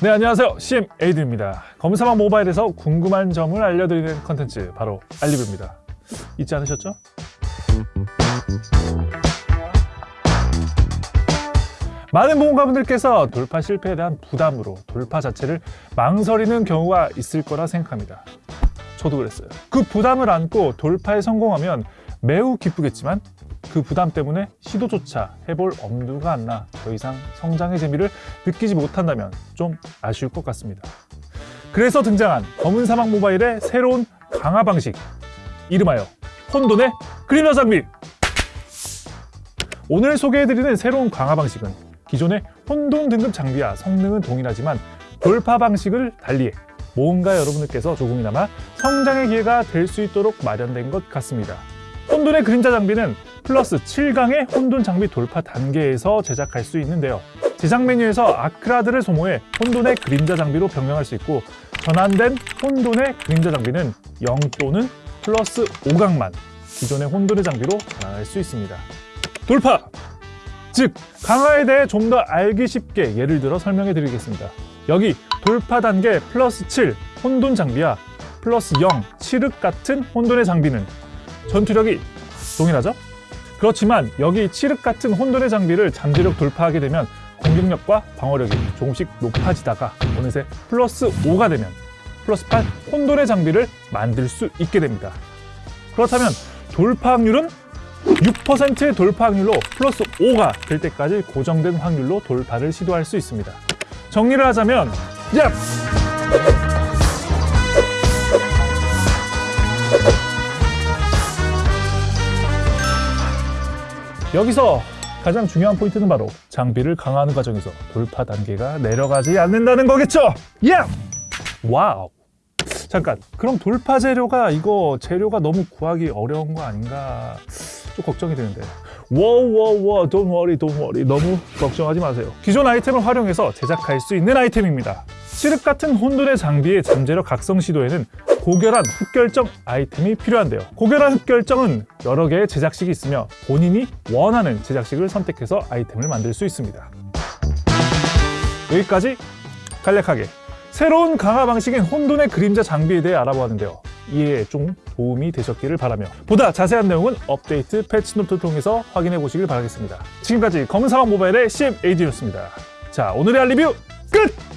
네 안녕하세요. CM 에이드입니다. 검사망 모바일에서 궁금한 점을 알려드리는 컨텐츠 바로 알리뷰입니다. 잊지 않으셨죠? 많은 보험가분들께서 돌파 실패에 대한 부담으로 돌파 자체를 망설이는 경우가 있을 거라 생각합니다. 저도 그랬어요. 그 부담을 안고 돌파에 성공하면 매우 기쁘겠지만 그 부담 때문에 시도조차 해볼 엄두가 안 나 더 이상 성장의 재미를 느끼지 못한다면 좀 아쉬울 것 같습니다. 그래서 등장한 검은 사막 모바일의 새로운 강화 방식 이름하여 혼돈의 그림자 장비 오늘 소개해드리는 새로운 강화 방식은 기존의 혼돈 등급 장비와 성능은 동일하지만 돌파 방식을 달리해 모험가 여러분들께서 조금이나마 성장의 기회가 될 수 있도록 마련된 것 같습니다. 혼돈의 그림자 장비는 플러스 7강의 혼돈 장비 돌파 단계에서 제작할 수 있는데요. 제작 메뉴에서 아크라드를 소모해 혼돈의 그림자 장비로 변경할 수 있고 전환된 혼돈의 그림자 장비는 0 또는 플러스 5강만 기존의 혼돈의 장비로 전환할 수 있습니다. 돌파! 즉, 강화에 대해 좀 더 알기 쉽게 예를 들어 설명해 드리겠습니다. 여기 돌파 단계 플러스 7 혼돈 장비와 플러스 0 칠흑 같은 혼돈의 장비는 전투력이 동일하죠? 그렇지만 여기 칠흑 같은 혼돈의 장비를 잠재력 돌파하게 되면 공격력과 방어력이 조금씩 높아지다가 어느새 플러스 5가 되면 플러스 8 혼돈의 장비를 만들 수 있게 됩니다. 그렇다면 돌파 확률은 6%의 돌파 확률로 플러스 5가 될 때까지 고정된 확률로 돌파를 시도할 수 있습니다. 정리를 하자면 야! 여기서 가장 중요한 포인트는 바로 장비를 강화하는 과정에서 돌파 단계가 내려가지 않는다는 거겠죠? 예! Wow! 잠깐, 그럼 돌파 재료가 이거 재료가 너무 구하기 어려운 거 아닌가 좀 걱정이 되는데 워워워 don't worry don't worry 너무 걱정하지 마세요 기존 아이템을 활용해서 제작할 수 있는 아이템입니다 칠흑 같은 혼돈의 장비의 잠재력 각성 시도에는 고결한 흑결정 아이템이 필요한데요. 고결한 흑결정은 여러 개의 제작식이 있으며 본인이 원하는 제작식을 선택해서 아이템을 만들 수 있습니다. 여기까지 간략하게 새로운 강화 방식인 혼돈의 그림자 장비에 대해 알아보았는데요. 이해에 좀 도움이 되셨기를 바라며 보다 자세한 내용은 업데이트 패치노트를 통해서 확인해 보시길 바라겠습니다. 지금까지 검은 사막 모바일의 CMAD였습니다. 자, 오늘의 알리뷰 끝!